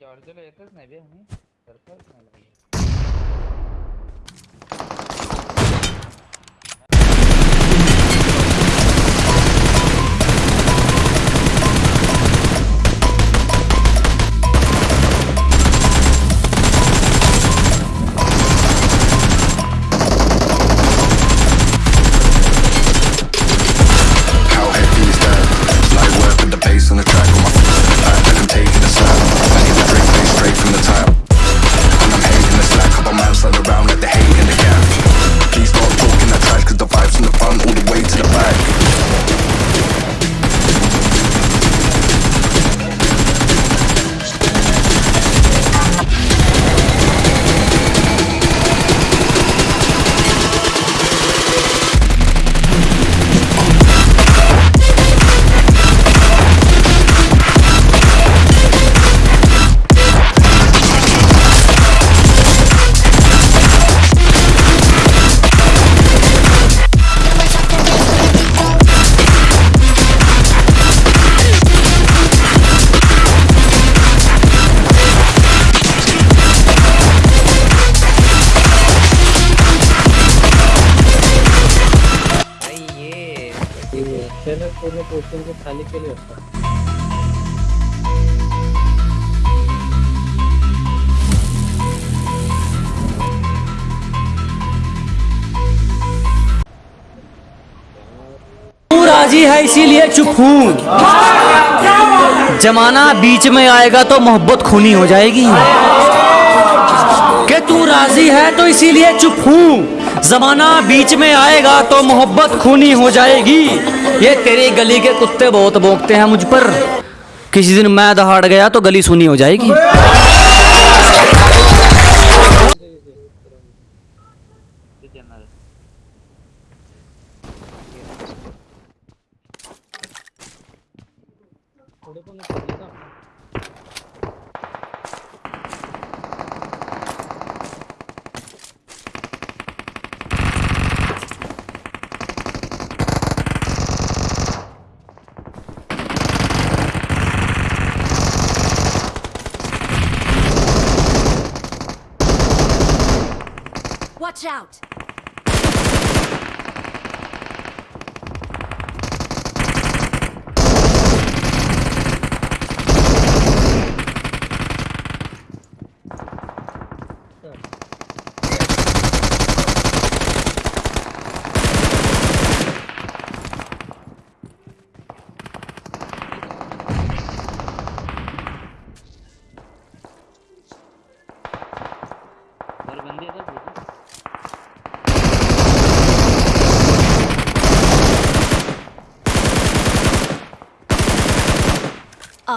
जॉर्जला येतच नाही बे आम्ही करताच नाही लागले. हूँ जमाना बीच में आएगा तो मोहब्बत खूनी हो जाएगी। कि तू राज़ी है तो इसीलिए चुप हूँ। जमाना बीच में आएगा तो मोहब्बत खूनी हो जाएगी। ये तेरी गली के कुत्ते बहुत भोंकते हैं मुझ पर। किसी दिन मैं दहाड़ गया तो गली सुनी हो जाएगी।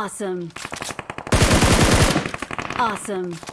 Awesome. Awesome.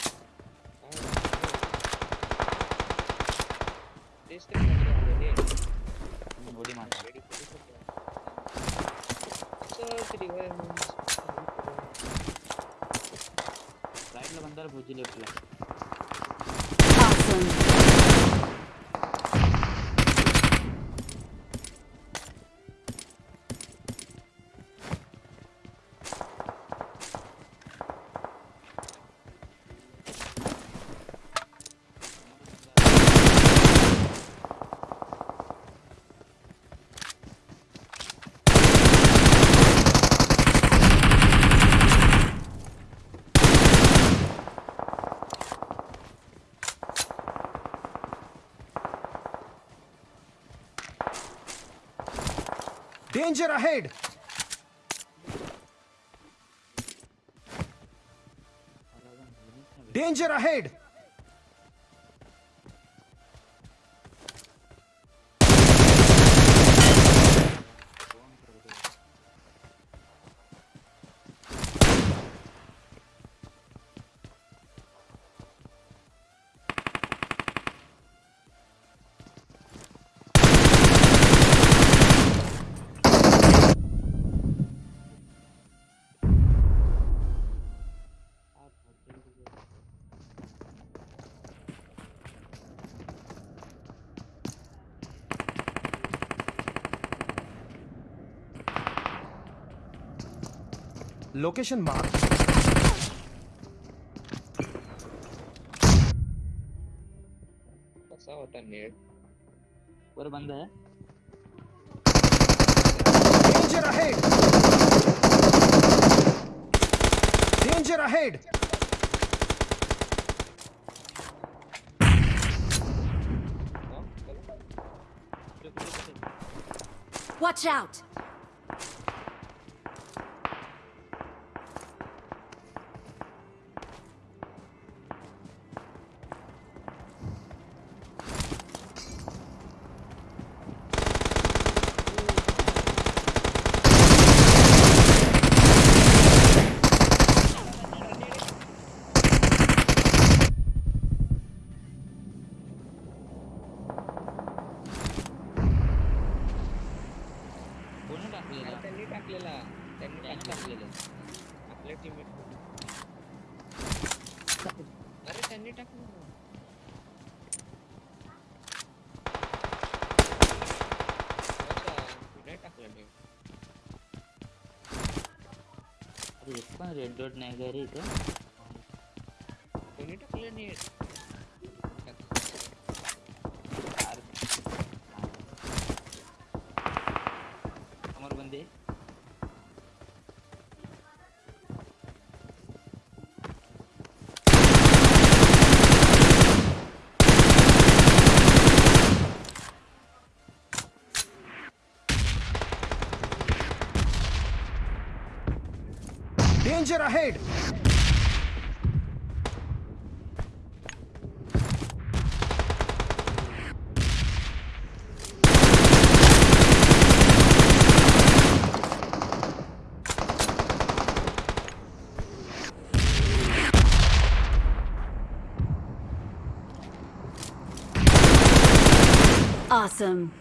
Danger ahead! Danger ahead! Location mark. What's up with that nade? Where are you? Danger ahead! Danger ahead! Watch out! एक पण red dot Danger ahead! Awesome.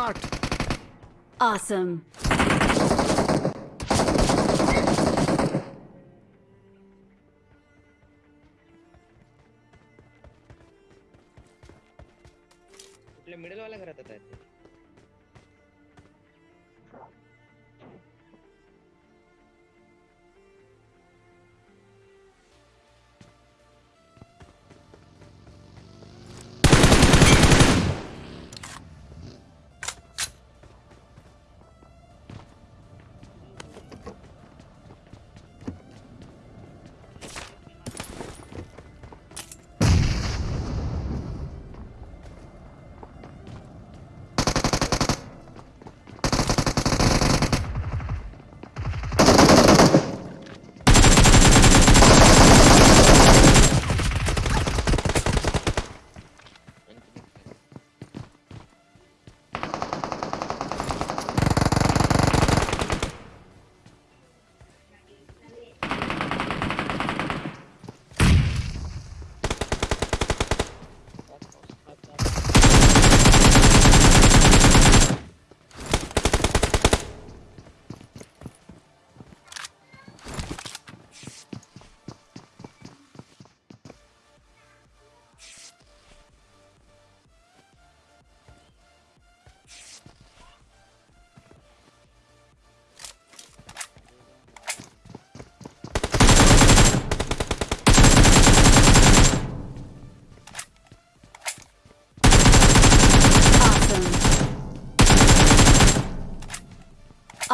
Marked. Awesome. Middle वाला घर आता आहेत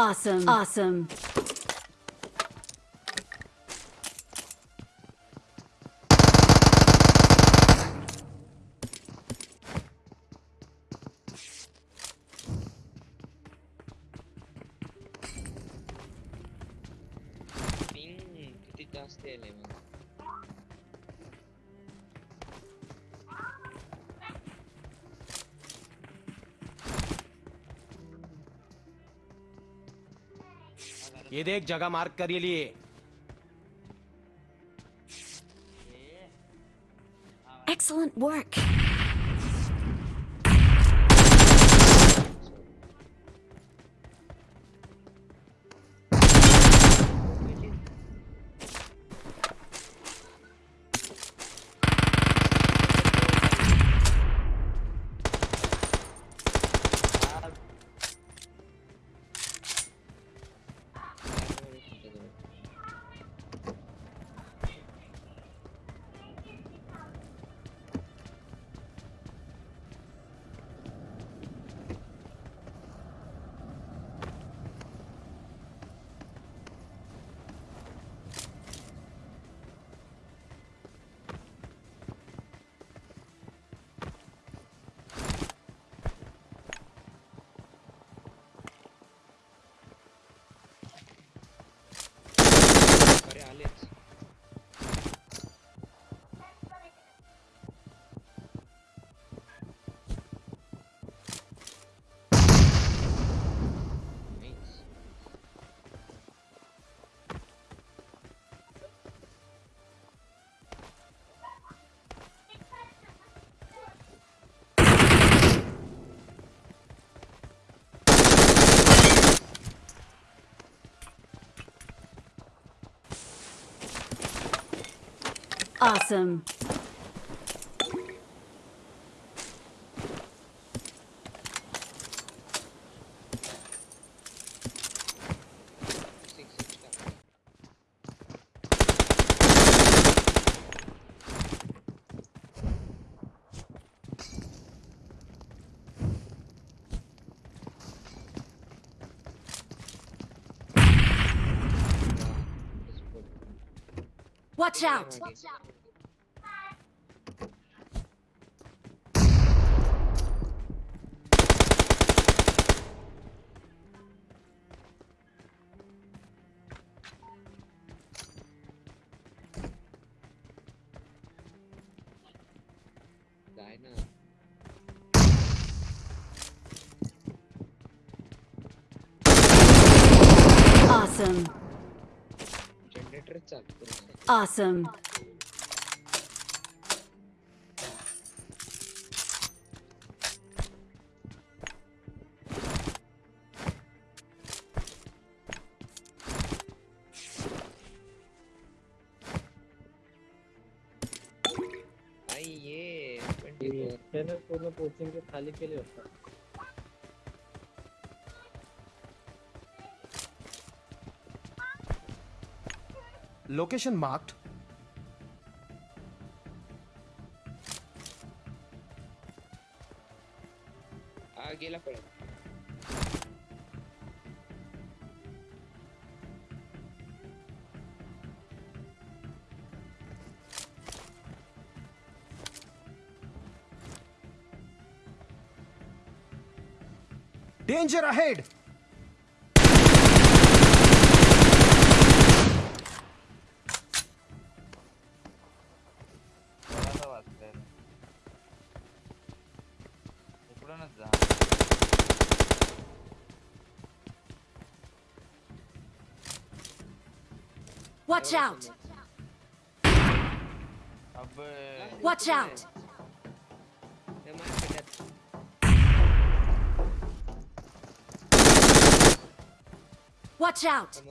Awesome. Awesome. ये देख जगह mark कर ये लिए Excellent work. awesome. Watch out! Watch out. Awesome. Awesome. ये 24 त्याने पूर्ण कोचिंग खाली केले होतं Location marked. Aquí la. Danger ahead! Watch out! Watch out! Watch out!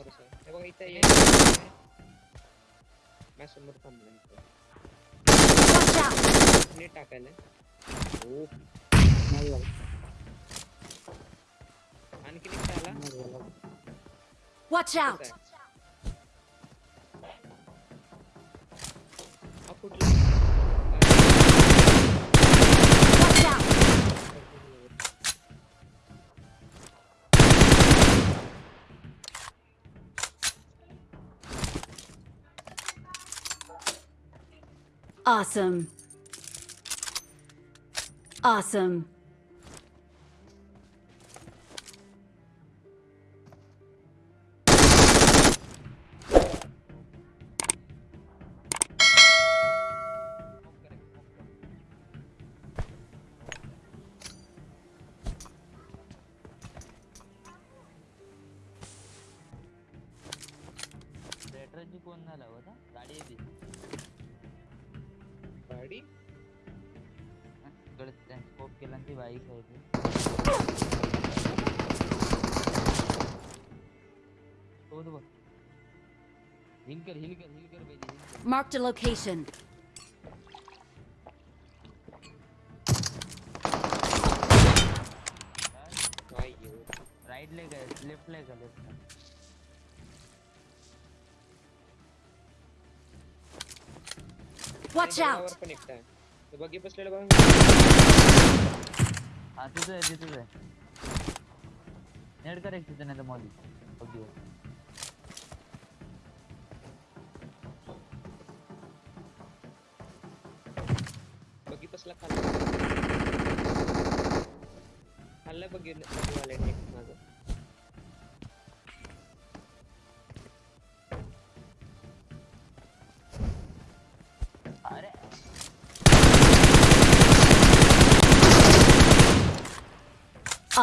Watch out! Watch out! Awesome. Awesome. आहे ती शोध बघ हिल कर हिल कर हिल कर Marked a location. काय घेऊ राईट लेग लेफ़्ट लेग आहे लेफ़्ट Watch out! हा तिथं आहे तिथंच आहे नेट कर एक तिथं नाही तर मॉली। बघी बघी बसला खाल्ला खाल्लं बघी बघीवाले नेक्स्ट माझं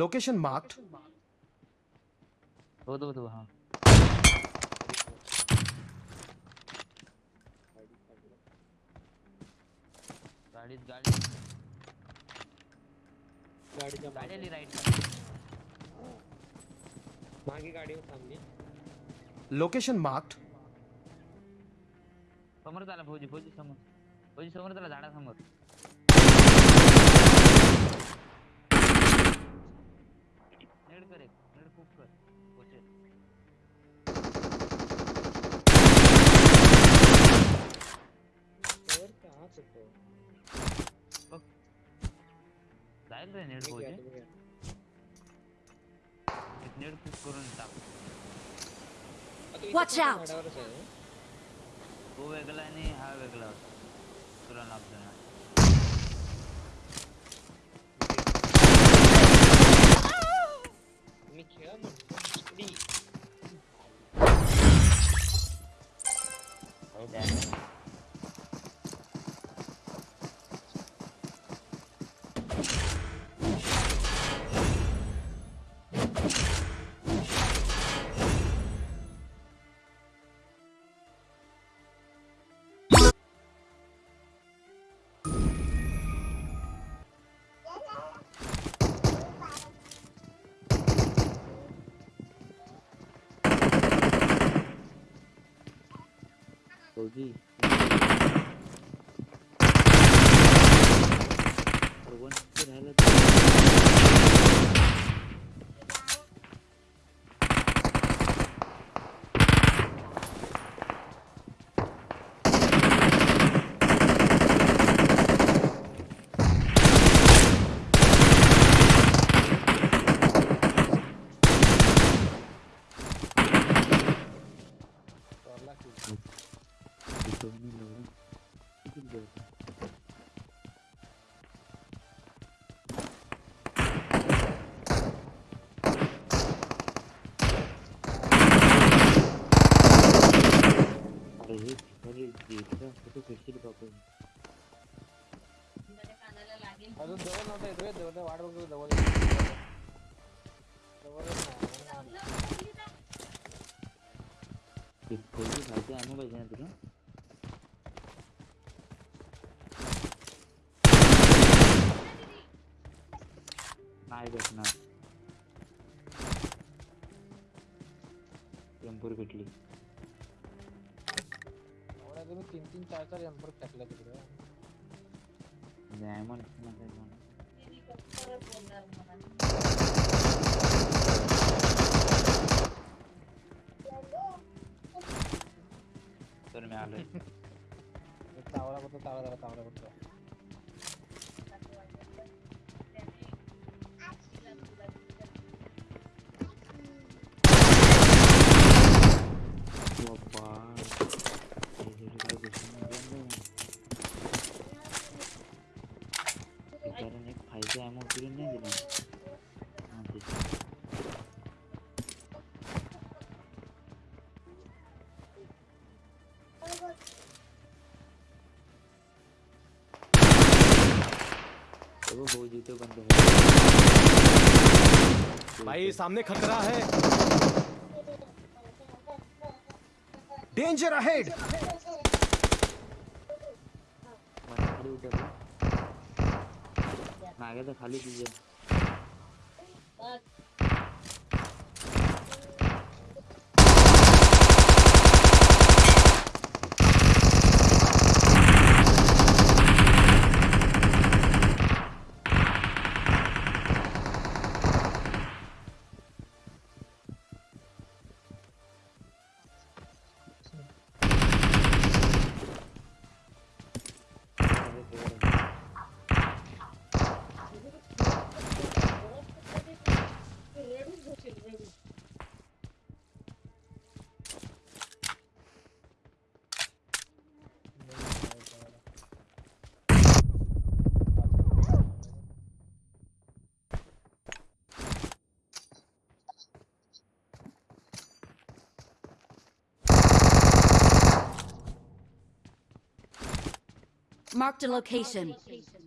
Location marked. हो तो तो हा। गाडी गाडीच्या गाडी मागे आली राईट मागे गाडीवर थांबली Location marked. समोर झाला फौजी फौजी समोर। फौजी समोर झाला झाडासमोर नेड कर एक नेड खूप कर पोचेल तर का हाच होतो जाईल रे नेड घ्या. एक नेड खूप करून टाक आहे ना? तो वेगळा आणि हा वेगळा होता तुला ना 手机。टेम्पोर भेटली एवढ्या तुम्ही तीन तीन चार चार एम्पर टाकल्या तिकडे डायमंड तर मी आलोय तावडा करतो तावडा जरा तावडा वो जूते बंद हो भाई सामने खतरा है। डेंजर अहेड खाली उधर मैं आ Marked a location. Marked a location.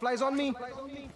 Supplies on me. On me.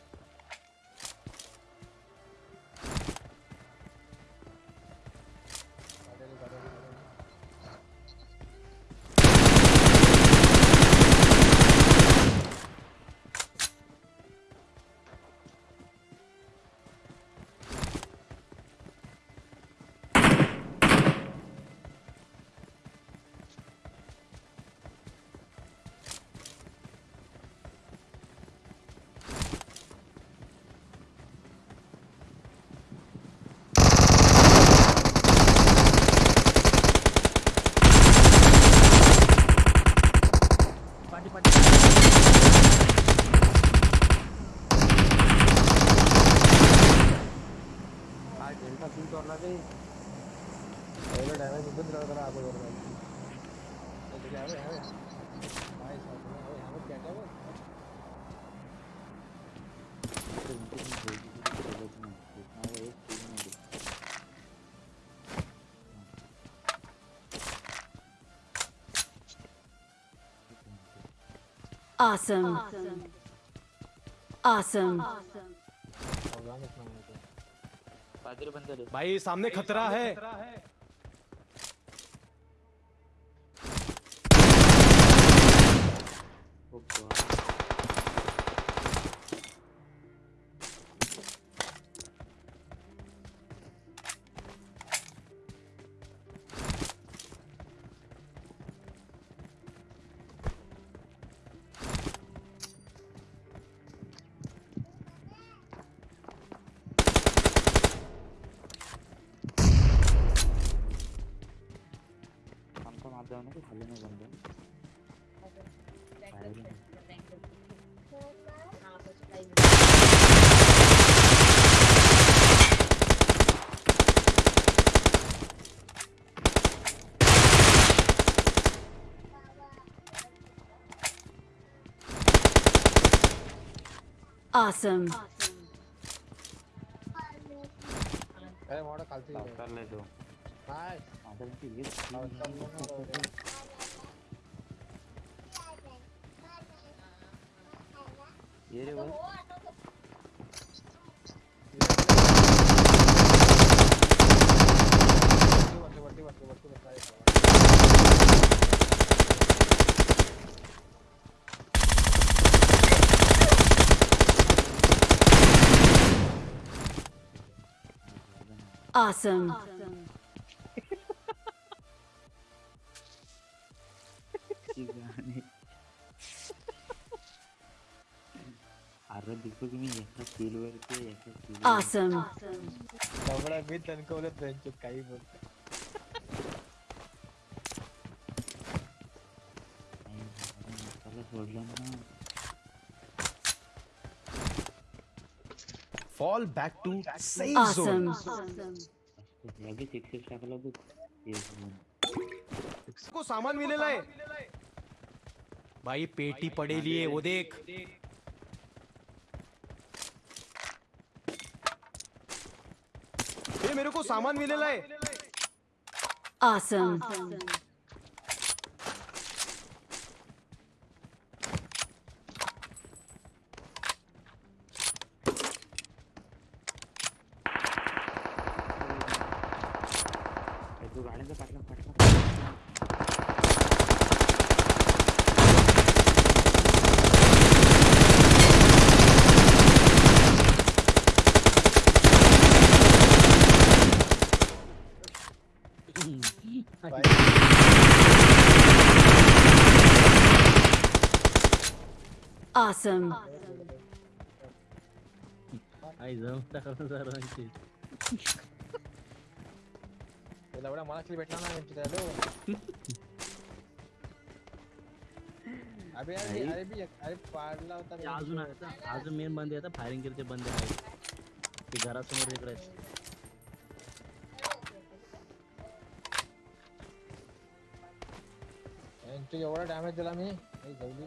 Awesome. Awesome. Awesome. awesome. awesome. भाई सामने खतरा है Awesome. अरे मोठा खालती करले तो काय आता ती हेच ये रे बघ Awesome. गाणी अरे Awesome. दगडा मी Fall back to safe Awesome. zone. बघ Yes, boom. को सामान मिलेला आहे भाई पेटी पडेली आहे वो देख ये मेरे को सामान मिलेला आहे Awesome. ए, Awesome. आई जाऊन टाकलं सर्वांची एवढा मला किती भेटला ना यांची त्याला अबे अरे अरे बी अरे पाडला होता रे. अजून आहेत अजून मेन बंदे आहेत फायरिंग केले बंदे आहेत ते घरासमोर इकडे आहेत. एवढा डॅमेज दिला मी काही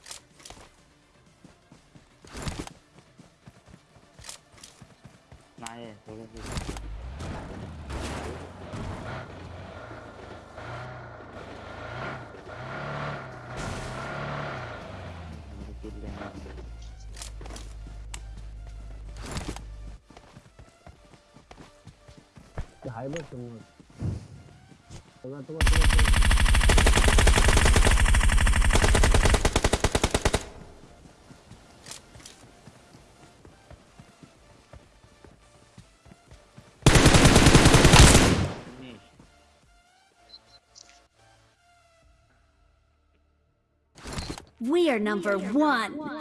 असं आमचं काहीतरी करून डिनर नाही थोडं ते आहे बघ समोर समोर, समोर, We are number one.